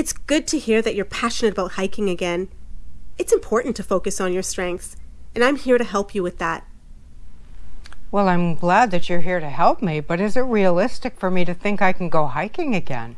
It's good to hear that you're passionate about hiking again. It's important to focus on your strengths, and I'm here to help you with that. Well, I'm glad that you're here to help me, but is it realistic for me to think I can go hiking again?